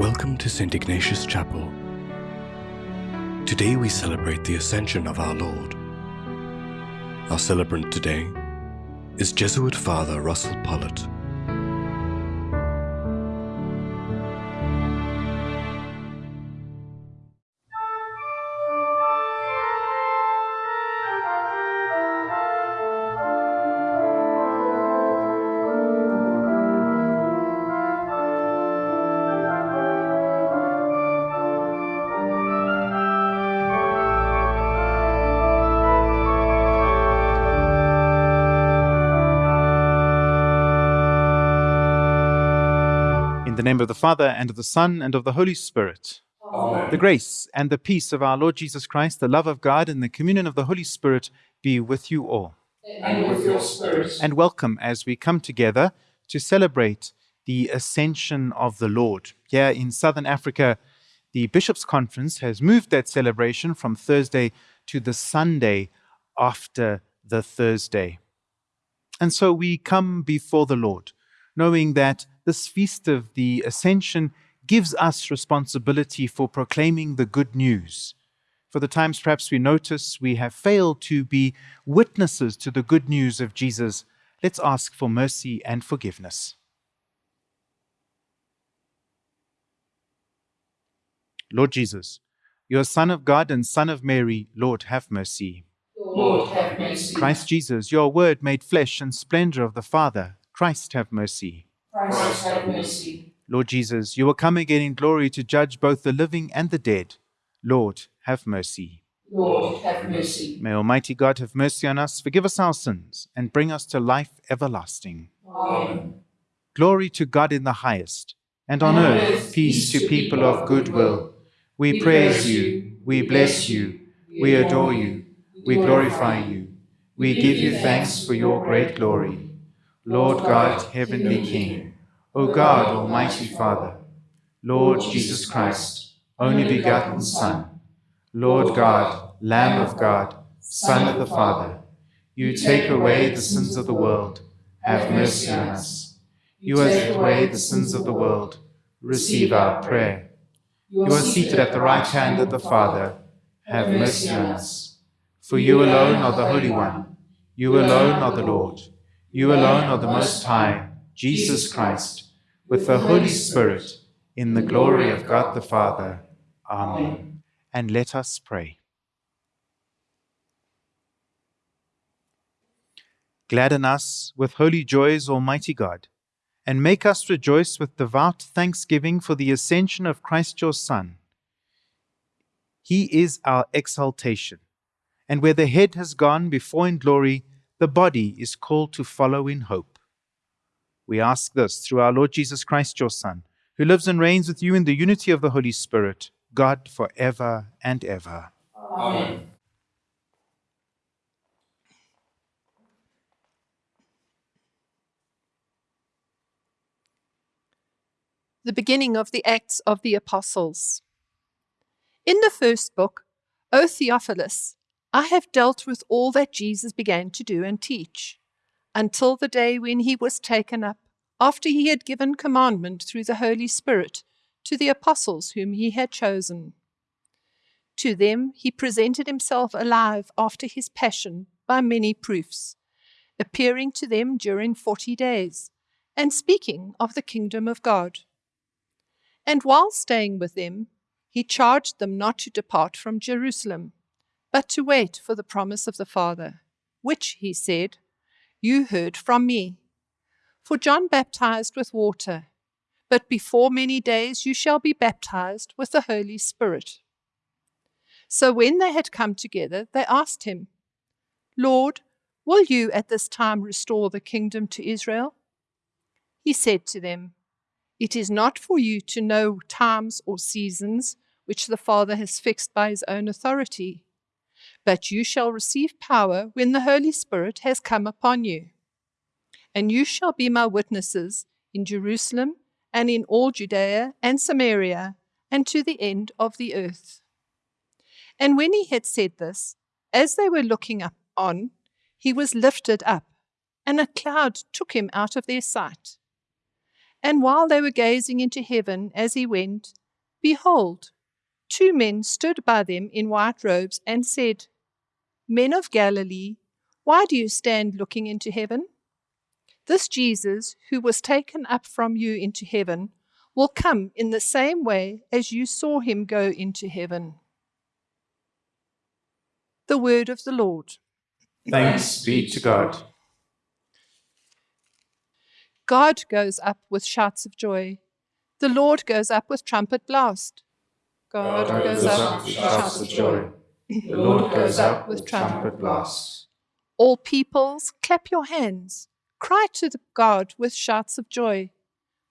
Welcome to St. Ignatius Chapel. Today we celebrate the Ascension of our Lord. Our celebrant today is Jesuit Father Russell Pollitt. Name of the Father, and of the Son, and of the Holy Spirit. Amen. The grace and the peace of our Lord Jesus Christ, the love of God, and the communion of the Holy Spirit be with you all. And with your spirit. And welcome as we come together to celebrate the ascension of the Lord. Here in Southern Africa, the Bishops' Conference has moved that celebration from Thursday to the Sunday after the Thursday. And so we come before the Lord, knowing that this feast of the Ascension gives us responsibility for proclaiming the good news. For the times perhaps we notice we have failed to be witnesses to the good news of Jesus, let's ask for mercy and forgiveness. Lord Jesus, your Son of God and Son of Mary, Lord, have mercy. Lord, have mercy. Christ Jesus, your word made flesh and splendor of the Father, Christ have mercy. Christ, have mercy. Lord Jesus, you will come again in glory to judge both the living and the dead. Lord, have mercy. Lord, have mercy. May Almighty God have mercy on us, forgive us our sins, and bring us to life everlasting. Amen. Glory to God in the highest, and on earth peace to people of good will. We praise you, we bless you, we adore you, we glorify you, we give you thanks for your great glory. Lord God, heavenly King, O God, Almighty Father, Lord Jesus Christ, only begotten Son, Lord God, Lamb of God, Son of the Father, you take away the sins of the world, have mercy on us. You taken away the sins of the world, receive our prayer. You are seated at the right hand of the Father, have mercy on us. For you alone are the Holy One, you alone are the Lord, you alone are the Most High, Jesus Christ, with the Holy Spirit, in the glory of God the Father. Amen. And let us pray. Gladden us with holy joys, Almighty God, and make us rejoice with devout thanksgiving for the ascension of Christ your Son. He is our exaltation, and where the head has gone before in glory, the body is called to follow in hope. We ask this through our Lord Jesus Christ, your Son, who lives and reigns with you in the unity of the Holy Spirit, God for ever and ever. Amen. the beginning of the Acts of the Apostles. In the first book, O Theophilus, I have dealt with all that Jesus began to do and teach, until the day when he was taken up, after he had given commandment through the Holy Spirit to the apostles whom he had chosen. To them he presented himself alive after his passion by many proofs, appearing to them during forty days, and speaking of the kingdom of God. And while staying with them, he charged them not to depart from Jerusalem, but to wait for the promise of the Father, which, he said, you heard from me. For John baptized with water, but before many days you shall be baptized with the Holy Spirit. So when they had come together, they asked him, Lord, will you at this time restore the kingdom to Israel? He said to them, it is not for you to know times or seasons which the Father has fixed by his own authority, but you shall receive power when the Holy Spirit has come upon you. And you shall be my witnesses in Jerusalem and in all Judea and Samaria and to the end of the earth. And when he had said this, as they were looking up on, he was lifted up, and a cloud took him out of their sight. And while they were gazing into heaven as he went, behold, two men stood by them in white robes and said, Men of Galilee, why do you stand looking into heaven? This Jesus, who was taken up from you into heaven, will come in the same way as you saw him go into heaven. The word of the Lord. Thanks be to God. God goes up with shouts of joy. The Lord goes up with trumpet blast. God, God goes up with shouts of joy. The Lord goes up with trumpet blasts. All peoples, clap your hands. Cry to the God with shouts of joy.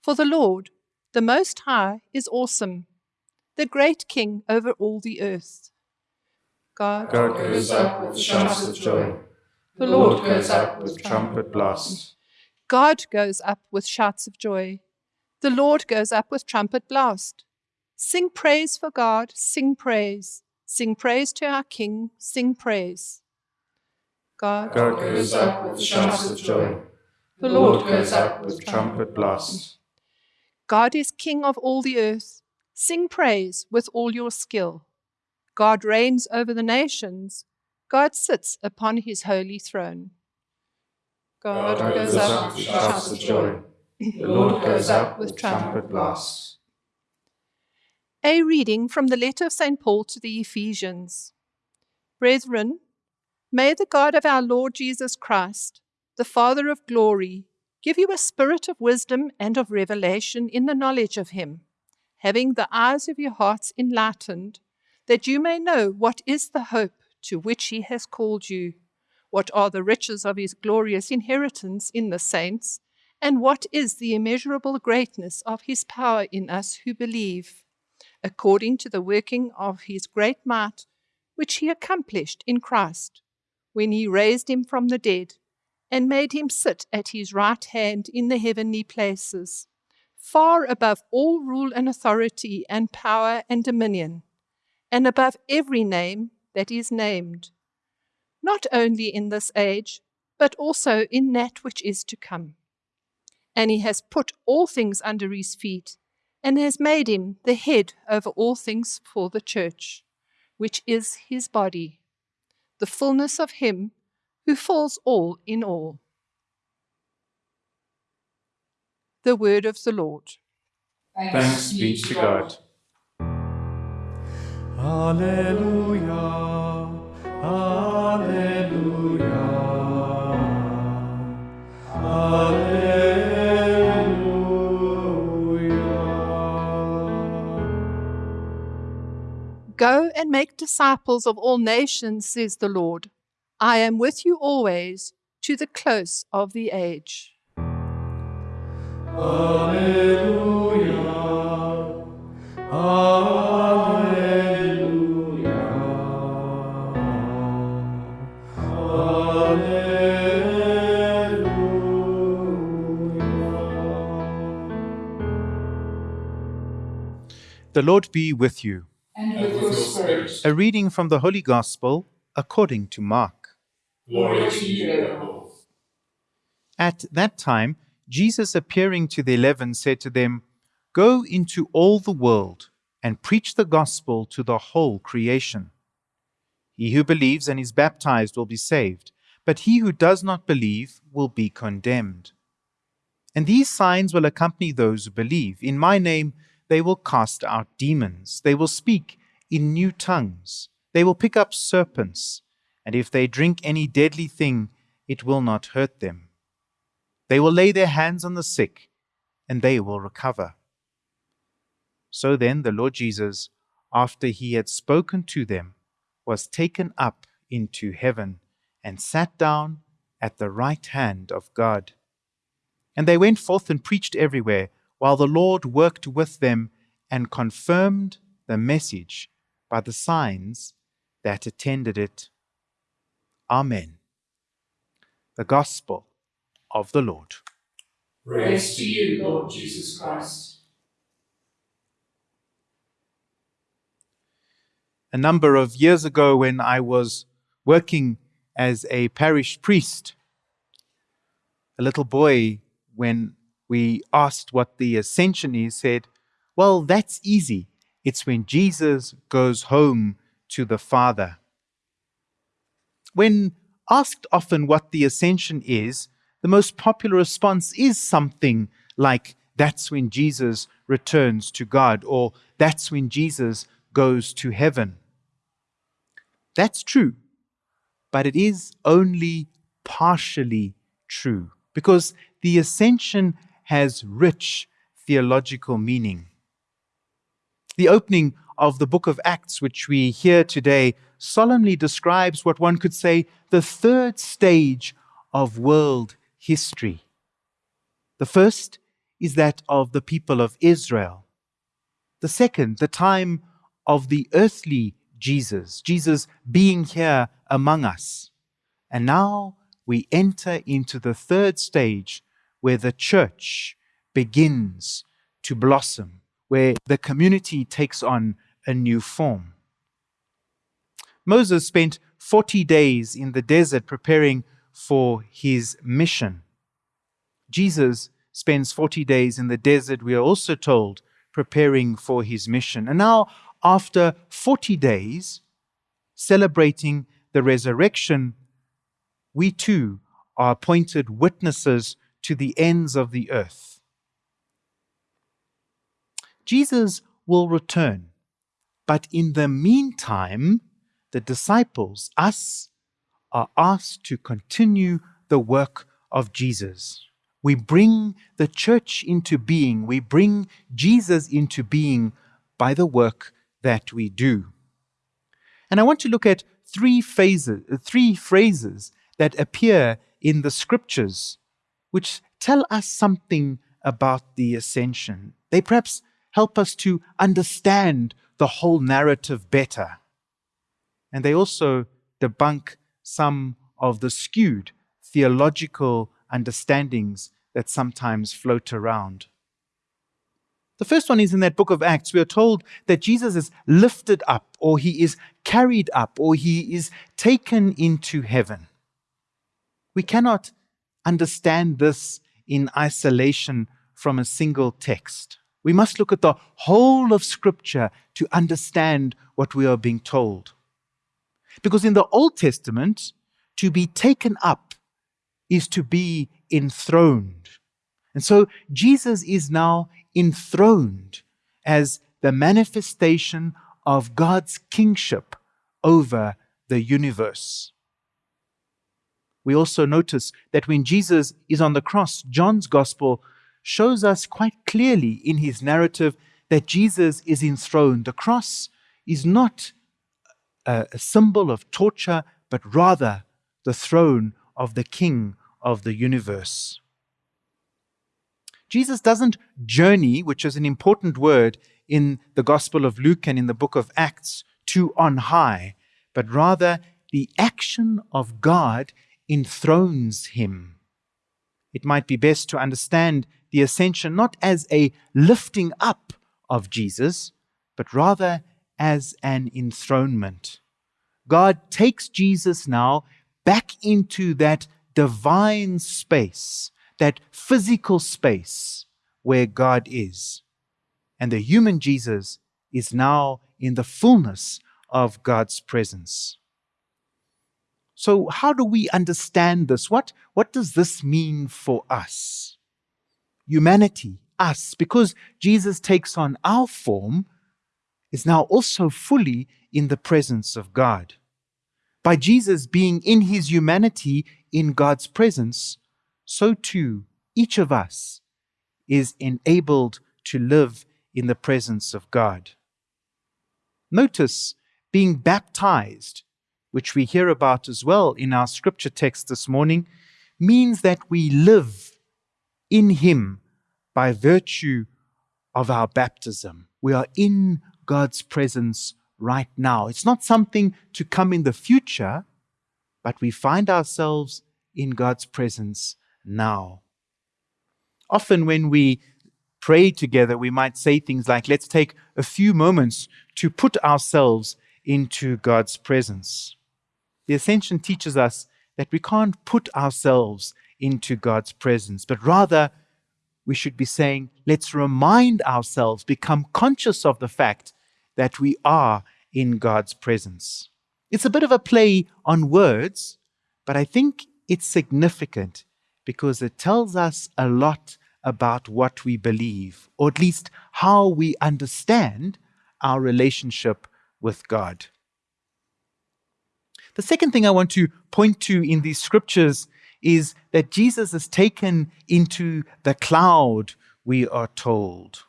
For the Lord, the Most High, is awesome, the great King over all the earth. God, God goes up with shouts of joy. the Lord goes up with trumpet blasts. God goes up with shouts of joy. The Lord goes up with trumpet blast. Sing praise for God, sing praise. Sing praise to our King, sing praise. God, God goes up with shouts of joy. the Lord goes up with trumpet blasts. God is King of all the earth. Sing praise with all your skill. God reigns over the nations. God sits upon his holy throne. God, God goes goes up up with shouts of joy. The Lord goes up with trumpet blasts. A reading from the letter of St. Paul to the Ephesians. Brethren, may the God of our Lord Jesus Christ, the Father of glory, give you a spirit of wisdom and of revelation in the knowledge of him, having the eyes of your hearts enlightened, that you may know what is the hope to which he has called you, what are the riches of his glorious inheritance in the saints, and what is the immeasurable greatness of his power in us who believe according to the working of his great might, which he accomplished in Christ, when he raised him from the dead and made him sit at his right hand in the heavenly places, far above all rule and authority and power and dominion, and above every name that is named, not only in this age, but also in that which is to come. And he has put all things under his feet and has made him the head over all things for the church, which is his body, the fullness of him who fills all in all. The word of the Lord. Thanks be to God. Alleluia. Alleluia. Alleluia. Go and make disciples of all nations, says the Lord. I am with you always to the close of the age. Alleluia. Alleluia. Alleluia. The Lord be with you. And with your spirit. A reading from the Holy Gospel according to Mark. Glory to you. At that time, Jesus, appearing to the eleven, said to them, Go into all the world and preach the gospel to the whole creation. He who believes and is baptized will be saved, but he who does not believe will be condemned. And these signs will accompany those who believe. In my name they will cast out demons, they will speak in new tongues, they will pick up serpents, and if they drink any deadly thing, it will not hurt them. They will lay their hands on the sick, and they will recover. So then the Lord Jesus, after he had spoken to them, was taken up into heaven and sat down at the right hand of God. And they went forth and preached everywhere, while the Lord worked with them and confirmed the message by the signs that attended it. Amen. The Gospel of the Lord. Praise to you, Lord Jesus Christ. a number of years ago when I was working as a parish priest. A little boy, when we asked what the ascension is, said, Well, that's easy. It's when Jesus goes home to the Father. When asked often what the ascension is, the most popular response is something like, That's when Jesus returns to God, or That's when Jesus goes to heaven. That's true, but it is only partially true because the ascension has rich theological meaning. The opening of the book of Acts, which we hear today, solemnly describes what one could say the third stage of world history. The first is that of the people of Israel. The second, the time of the earthly Jesus, Jesus being here among us. And now we enter into the third stage where the church begins to blossom, where the community takes on a new form. Moses spent 40 days in the desert preparing for his mission. Jesus spends 40 days in the desert, we are also told, preparing for his mission. And now after 40 days, celebrating the resurrection, we too are appointed witnesses to the ends of the earth. Jesus will return, but in the meantime, the disciples, us, are asked to continue the work of Jesus. We bring the church into being, we bring Jesus into being by the work that we do. And I want to look at three phases, three phrases that appear in the scriptures which tell us something about the ascension. They perhaps help us to understand the whole narrative better. And they also debunk some of the skewed theological understandings that sometimes float around. The first one is in that book of Acts. We are told that Jesus is lifted up, or he is carried up, or he is taken into heaven. We cannot understand this in isolation from a single text. We must look at the whole of Scripture to understand what we are being told. Because in the Old Testament, to be taken up is to be enthroned. And so Jesus is now enthroned as the manifestation of God's kingship over the universe. We also notice that when Jesus is on the cross, John's gospel shows us quite clearly in his narrative that Jesus is enthroned. The cross is not a, a symbol of torture, but rather the throne of the King of the universe. Jesus doesn't journey, which is an important word in the Gospel of Luke and in the book of Acts, to on high, but rather the action of God enthrones him. It might be best to understand the ascension not as a lifting up of Jesus, but rather as an enthronement. God takes Jesus now back into that divine space that physical space where God is. And the human Jesus is now in the fullness of God's presence. So, how do we understand this? What, what does this mean for us? Humanity, us, because Jesus takes on our form, is now also fully in the presence of God. By Jesus being in his humanity in God's presence, so too each of us is enabled to live in the presence of God. Notice being baptized, which we hear about as well in our scripture text this morning, means that we live in Him by virtue of our baptism. We are in God's presence right now. It's not something to come in the future, but we find ourselves in God's presence now. Often, when we pray together, we might say things like, let's take a few moments to put ourselves into God's presence. The Ascension teaches us that we can't put ourselves into God's presence, but rather we should be saying, let's remind ourselves, become conscious of the fact that we are in God's presence. It's a bit of a play on words, but I think it's significant because it tells us a lot about what we believe, or at least how we understand our relationship with God. The second thing I want to point to in these scriptures is that Jesus is taken into the cloud, we are told.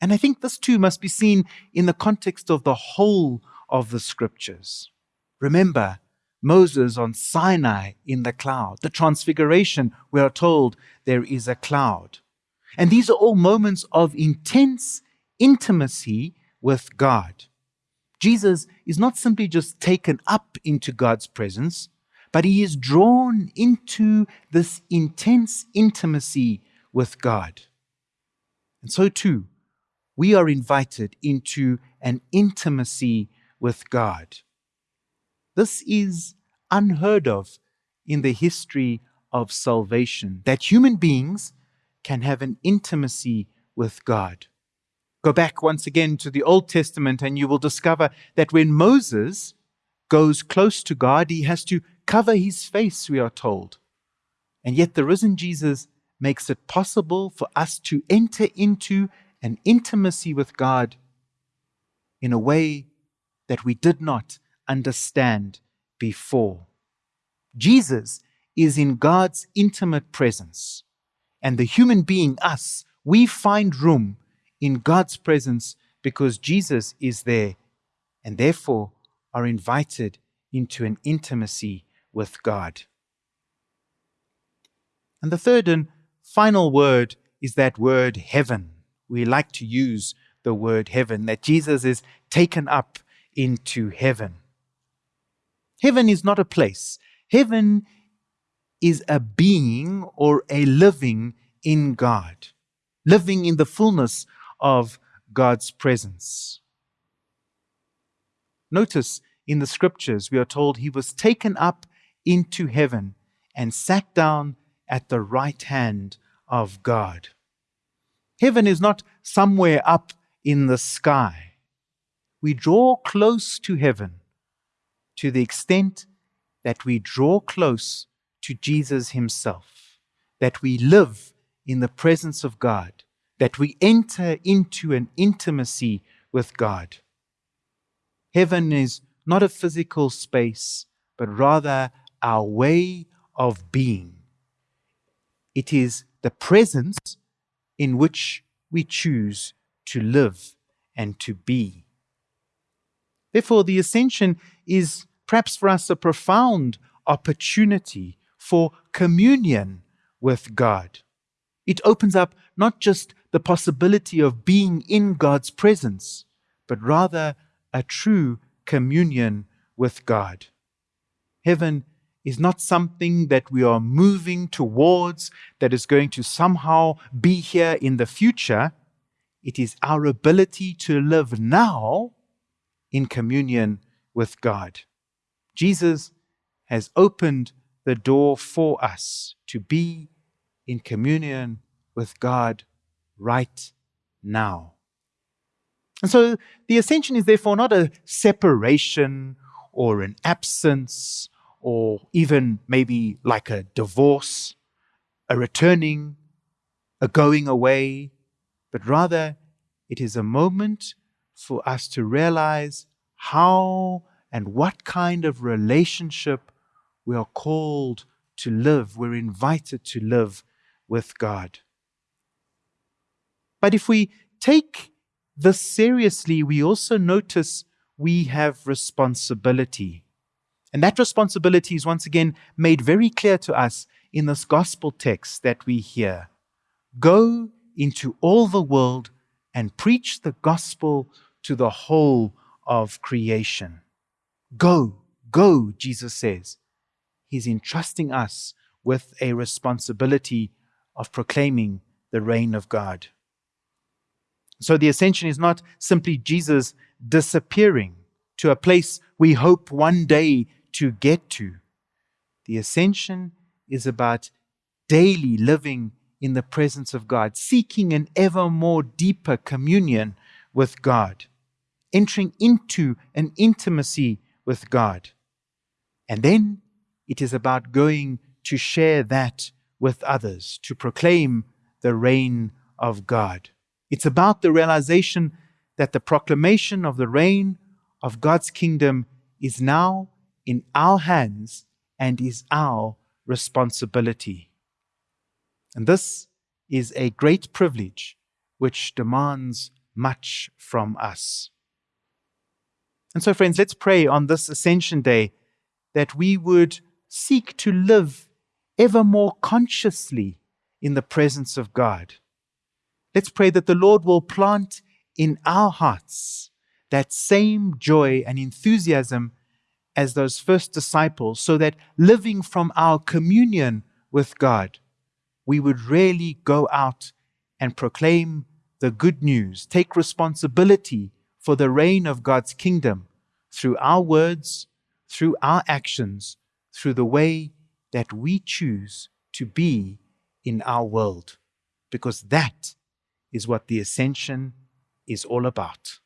And I think this too must be seen in the context of the whole of the scriptures. Remember, Moses on Sinai in the cloud, the transfiguration, we are told there is a cloud. And these are all moments of intense intimacy with God. Jesus is not simply just taken up into God's presence, but he is drawn into this intense intimacy with God. And so, too, we are invited into an intimacy with God. This is unheard of in the history of salvation, that human beings can have an intimacy with God. Go back once again to the Old Testament, and you will discover that when Moses goes close to God, he has to cover his face, we are told. And yet, the risen Jesus makes it possible for us to enter into an intimacy with God in a way that we did not understand before. Jesus is in God's intimate presence, and the human being, us, we find room in God's presence because Jesus is there and therefore are invited into an intimacy with God. And the third and final word is that word heaven. We like to use the word heaven, that Jesus is taken up into heaven. Heaven is not a place, heaven is a being or a living in God, living in the fullness of God's presence. Notice in the scriptures, we are told he was taken up into heaven and sat down at the right hand of God. Heaven is not somewhere up in the sky. We draw close to heaven to the extent that we draw close to Jesus Himself, that we live in the presence of God, that we enter into an intimacy with God. Heaven is not a physical space, but rather our way of being. It is the presence in which we choose to live and to be. Therefore, the ascension is perhaps for us a profound opportunity for communion with God. It opens up not just the possibility of being in God's presence, but rather a true communion with God. Heaven is not something that we are moving towards that is going to somehow be here in the future. It is our ability to live now in communion with God. Jesus has opened the door for us to be in communion with God right now. And so the ascension is therefore not a separation or an absence or even maybe like a divorce, a returning, a going away, but rather it is a moment for us to realize how and what kind of relationship we are called to live, we're invited to live with God. But if we take this seriously, we also notice we have responsibility. And that responsibility is once again made very clear to us in this gospel text that we hear. Go into all the world and preach the gospel to the whole of creation. Go, go, Jesus says. He's entrusting us with a responsibility of proclaiming the reign of God. So the ascension is not simply Jesus disappearing to a place we hope one day to get to. The ascension is about daily living in the presence of God, seeking an ever more deeper communion with God, entering into an intimacy with God. And then it is about going to share that with others, to proclaim the reign of God. It's about the realization that the proclamation of the reign of God's kingdom is now in our hands and is our responsibility. And this is a great privilege which demands much from us. And so, friends, let's pray on this Ascension Day that we would seek to live ever more consciously in the presence of God. Let's pray that the Lord will plant in our hearts that same joy and enthusiasm as those first disciples, so that living from our communion with God, we would really go out and proclaim the good news, take responsibility for the reign of God's kingdom through our words, through our actions, through the way that we choose to be in our world. Because that is what the ascension is all about.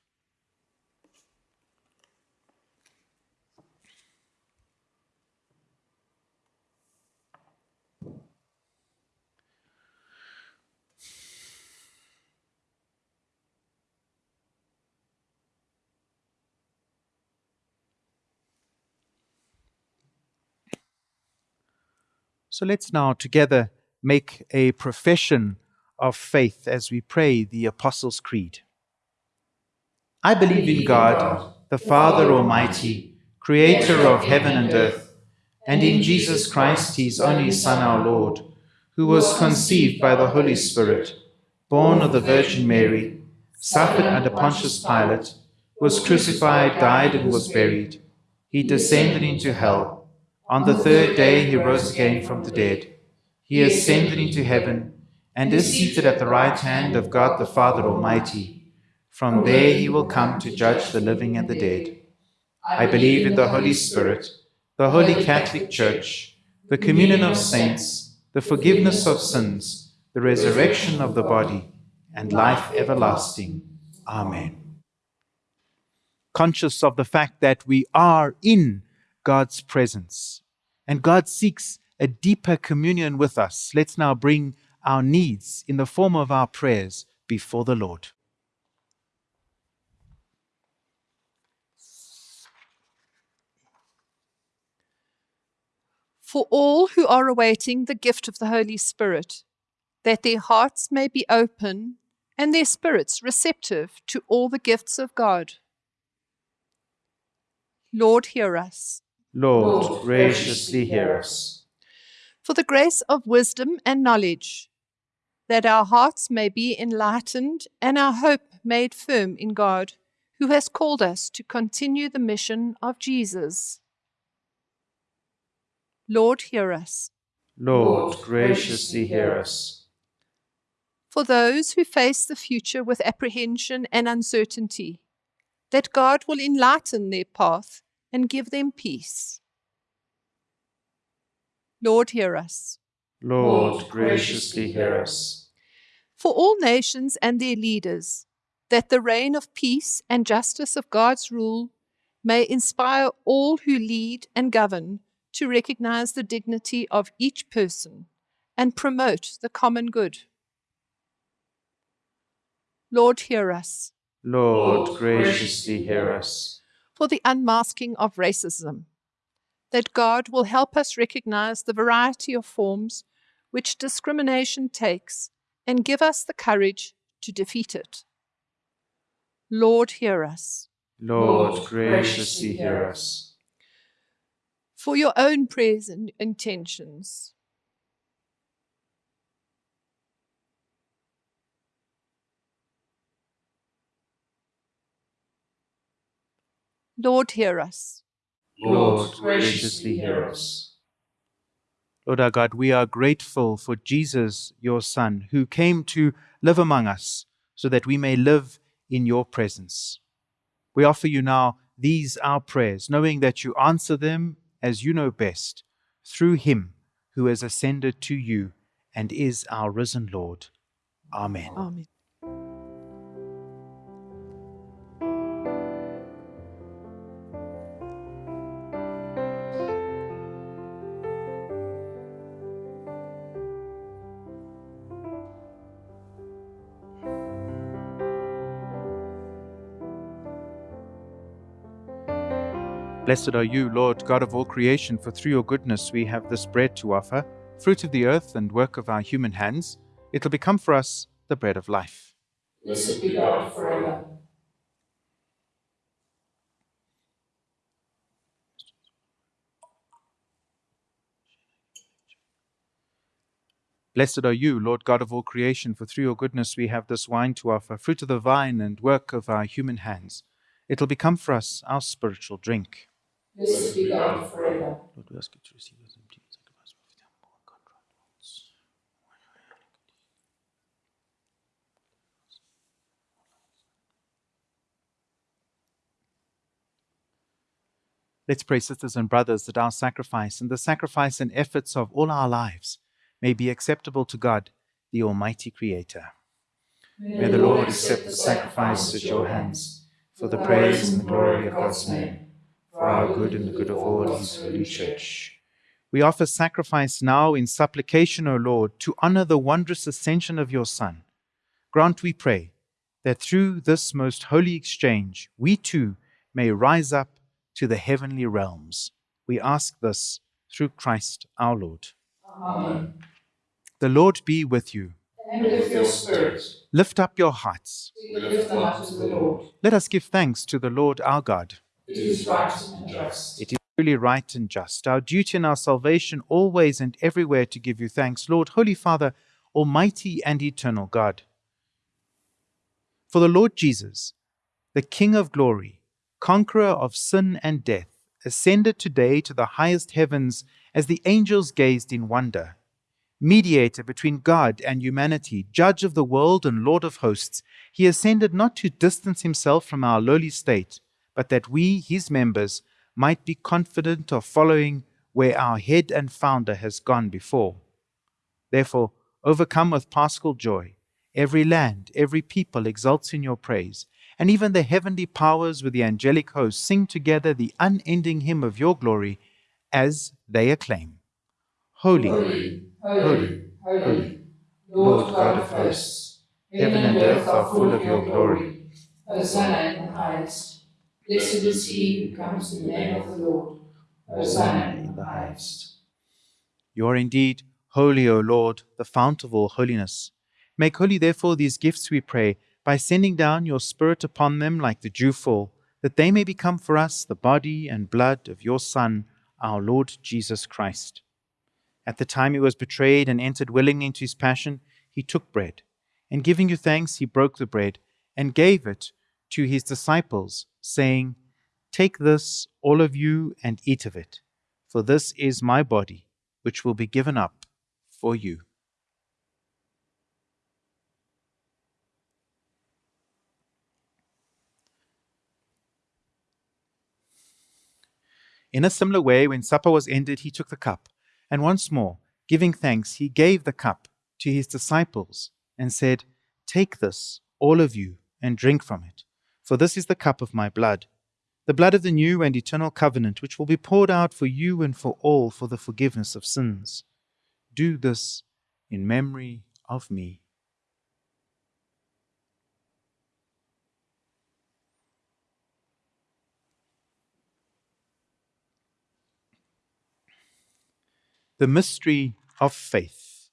So let's now together make a profession of faith as we pray the Apostles' Creed. I believe in God, the Father Almighty, creator of heaven and earth, and in Jesus Christ, his only Son, our Lord, who was conceived by the Holy Spirit, born of the Virgin Mary, suffered under Pontius Pilate, was crucified, died, and was buried. He descended into hell. On the third day he rose again from the dead. He ascended into heaven and is seated at the right hand of God the Father Almighty. From there he will come to judge the living and the dead. I believe in the Holy Spirit, the Holy Catholic Church, the communion of saints, the forgiveness of sins, the resurrection of the body, and life everlasting. Amen. Conscious of the fact that we are in God's presence. And God seeks a deeper communion with us. Let's now bring our needs in the form of our prayers before the Lord. For all who are awaiting the gift of the Holy Spirit, that their hearts may be open and their spirits receptive to all the gifts of God. Lord, hear us. Lord, graciously hear us. For the grace of wisdom and knowledge, that our hearts may be enlightened and our hope made firm in God, who has called us to continue the mission of Jesus. Lord, hear us. Lord, graciously hear us. For those who face the future with apprehension and uncertainty, that God will enlighten their path and give them peace. Lord, hear us. Lord, graciously hear us. For all nations and their leaders, that the reign of peace and justice of God's rule may inspire all who lead and govern to recognize the dignity of each person and promote the common good. Lord, hear us. Lord, graciously hear us. For the unmasking of racism, that God will help us recognize the variety of forms which discrimination takes and give us the courage to defeat it. Lord, hear us. Lord, graciously hear us. For your own prayers and intentions, Lord, hear us. Lord, graciously hear us. Lord our God, we are grateful for Jesus, your Son, who came to live among us so that we may live in your presence. We offer you now these our prayers, knowing that you answer them as you know best, through him who has ascended to you and is our risen Lord. Amen. Amen. Blessed are you, Lord, God of all creation, for through your goodness we have this bread to offer, fruit of the earth and work of our human hands. It will become for us the bread of life. Blessed be God forever. Blessed are you, Lord God of all creation, for through your goodness we have this wine to offer, fruit of the vine and work of our human hands. It will become for us our spiritual drink. Blessed be God forever. Lord, we ask you to receive us empty and sacrifice with humble and contrite hearts. Let's pray, sisters and brothers, that our sacrifice and the sacrifice and efforts of all our lives may be acceptable to God, the Almighty Creator. May the Lord accept the sacrifice at your hands for the praise and the glory of God's name, for our good and the good of all his holy church. We offer sacrifice now in supplication, O Lord, to honor the wondrous ascension of your Son. Grant, we pray, that through this most holy exchange we too may rise up to the heavenly realms. We ask this through Christ our Lord. Amen. The Lord be with you. And with your spirit, Lift up your hearts. lift up to the Lord. Let us give thanks to the Lord our God. It is right and just. It is truly right and just, our duty and our salvation, always and everywhere to give you thanks, Lord, Holy Father, Almighty and eternal God. For the Lord Jesus, the King of glory, conqueror of sin and death, ascended today to the highest heavens as the angels gazed in wonder. Mediator between God and humanity, judge of the world and Lord of hosts, he ascended not to distance himself from our lowly state, but that we, his members, might be confident of following where our head and founder has gone before. Therefore, overcome with paschal joy, every land, every people exults in your praise, and even the heavenly powers with the angelic host sing together the unending hymn of your glory as they acclaim Holy, Holy, holy, holy, Lord God of hosts, heaven and earth are full of your glory. Hosanna in the highest. Blessed is he who comes in the name of the Lord. Hosanna in the highest. You are indeed holy, O Lord, the fount of all holiness. Make holy, therefore, these gifts, we pray, by sending down your Spirit upon them like the dewfall, that they may become for us the body and blood of your Son, our Lord Jesus Christ. At the time he was betrayed and entered willingly into his passion, he took bread, and giving you thanks, he broke the bread and gave it to his disciples, saying, Take this, all of you, and eat of it, for this is my body, which will be given up for you. In a similar way, when supper was ended, he took the cup, and once more, giving thanks, he gave the cup to his disciples and said, Take this, all of you, and drink from it, for this is the cup of my blood, the blood of the new and eternal covenant, which will be poured out for you and for all for the forgiveness of sins. Do this in memory of me. The mystery of faith.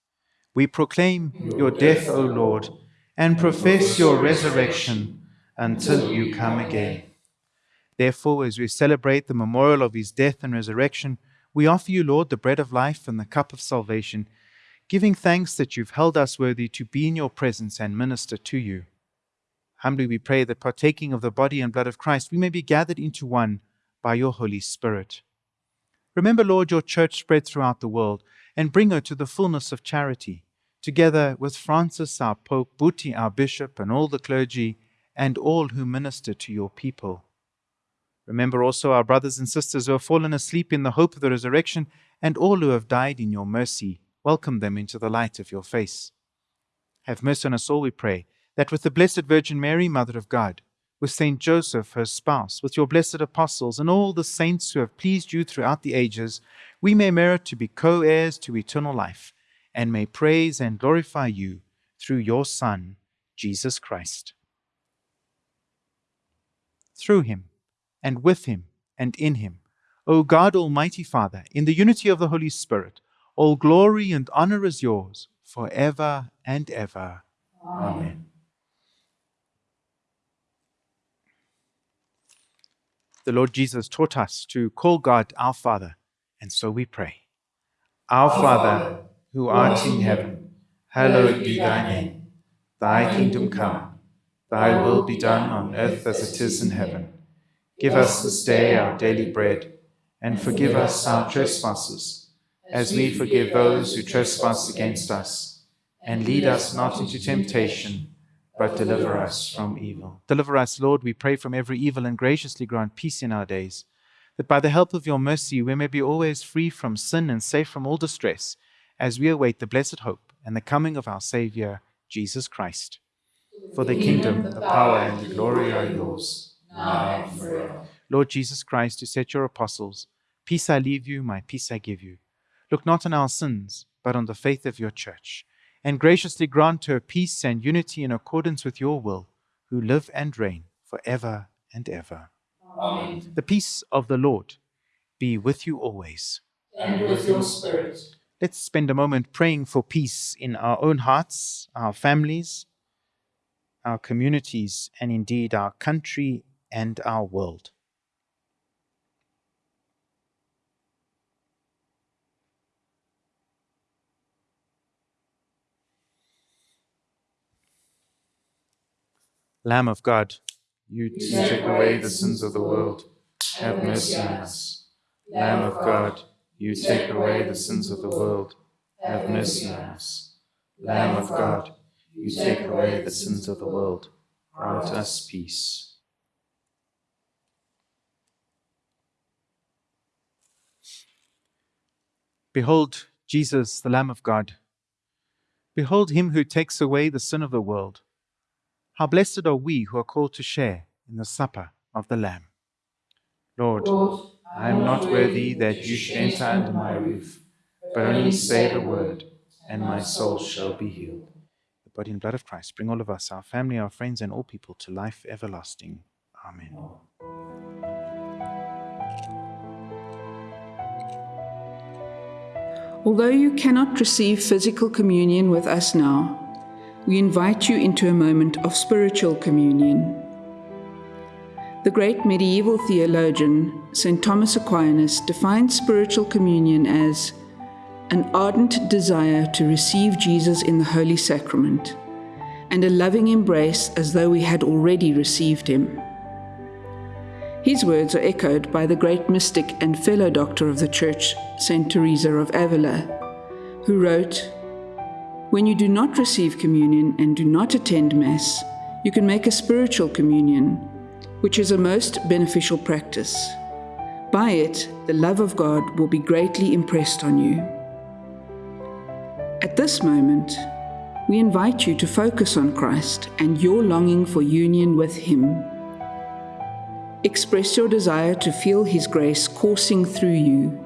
We proclaim your death, O Lord, and profess your resurrection until you come again. Therefore, as we celebrate the memorial of his death and resurrection, we offer you, Lord, the bread of life and the cup of salvation, giving thanks that you've held us worthy to be in your presence and minister to you. Humbly we pray that partaking of the body and blood of Christ, we may be gathered into one by your Holy Spirit. Remember, Lord, your church spread throughout the world and bring her to the fullness of charity, together with Francis, our Pope, Buti, our Bishop, and all the clergy, and all who minister to your people. Remember also our brothers and sisters who have fallen asleep in the hope of the resurrection, and all who have died in your mercy. welcome them into the light of your face. Have mercy on us all, we pray, that with the Blessed Virgin Mary, Mother of God, with Saint Joseph, her spouse, with your blessed apostles, and all the saints who have pleased you throughout the ages, we may merit to be co heirs to eternal life, and may praise and glorify you through your Son, Jesus Christ. Through him, and with him, and in him, O God, Almighty Father, in the unity of the Holy Spirit, all glory and honor is yours for ever and ever. Amen. Amen. The Lord Jesus taught us to call God our Father, and so we pray. Our, our Father, who art in heaven, hallowed be thy name. Thy kingdom come, thy will be done on earth as it is in heaven. Give us this day our daily bread, and forgive us our trespasses, as we forgive those who trespass against us. And lead us not into temptation but deliver us from evil. Deliver us, Lord, we pray, from every evil, and graciously grant peace in our days, that by the help of your mercy we may be always free from sin and safe from all distress, as we await the blessed hope and the coming of our Saviour, Jesus Christ. For the kingdom, the power, and the glory are yours, now and forever. Lord Jesus Christ, who said to your apostles, Peace I leave you, my peace I give you. Look not on our sins, but on the faith of your church and graciously grant her peace and unity in accordance with your will, who live and reign for ever and ever. Amen. The peace of the Lord be with you always. And with your spirit. Let's spend a moment praying for peace in our own hearts, our families, our communities, and indeed our country and our world. Lamb of God, you take away the sins of the world, have mercy on us. Lamb of God, you take away the sins of the world, have mercy on us. Lamb of God, you take away the sins of the world, grant us peace. Behold Jesus, the Lamb of God. Behold him who takes away the sin of the world. How blessed are we who are called to share in the supper of the Lamb. Lord, I am not worthy that you should enter under my roof, but only say the word, and my soul shall be healed. Body and blood of Christ bring all of us, our family, our friends, and all people to life everlasting. Amen. Although you cannot receive physical communion with us now, we invite you into a moment of spiritual communion. The great medieval theologian, St. Thomas Aquinas, defined spiritual communion as an ardent desire to receive Jesus in the Holy Sacrament and a loving embrace as though we had already received him. His words are echoed by the great mystic and fellow doctor of the Church, St. Teresa of Avila, who wrote, when you do not receive communion and do not attend Mass, you can make a spiritual communion, which is a most beneficial practice. By it, the love of God will be greatly impressed on you. At this moment, we invite you to focus on Christ and your longing for union with Him. Express your desire to feel His grace coursing through you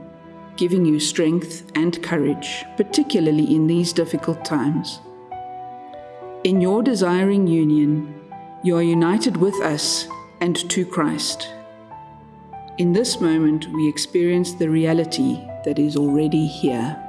giving you strength and courage, particularly in these difficult times. In your desiring union, you are united with us and to Christ. In this moment, we experience the reality that is already here.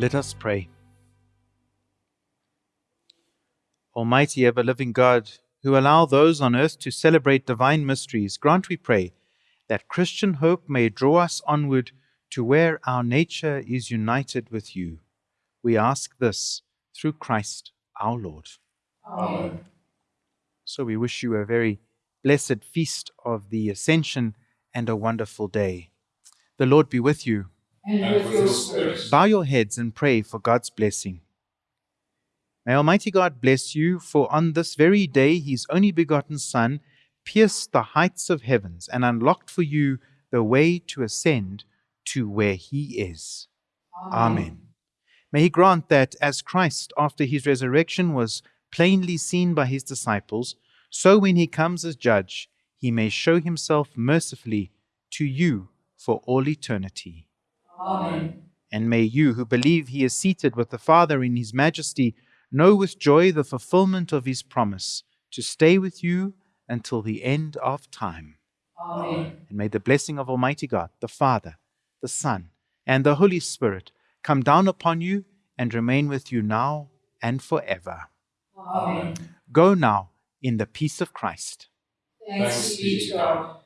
Let us pray. Almighty ever living God, who allow those on earth to celebrate divine mysteries, grant, we pray, that Christian hope may draw us onward to where our nature is united with you. We ask this through Christ our Lord. Amen. So we wish you a very blessed feast of the Ascension and a wonderful day. The Lord be with you. And with your spirit. Bow your heads and pray for God's blessing. May Almighty God bless you, for on this very day his only begotten Son pierced the heights of heavens and unlocked for you the way to ascend to where he is. Amen. May he grant that as Christ, after his resurrection, was plainly seen by his disciples, so when he comes as judge, he may show himself mercifully to you for all eternity. Amen. And may you, who believe he is seated with the Father in his majesty, know with joy the fulfillment of his promise to stay with you until the end of time. Amen. And may the blessing of Almighty God, the Father, the Son, and the Holy Spirit come down upon you and remain with you now and forever. Amen. Go now in the peace of Christ. Thanks be to God.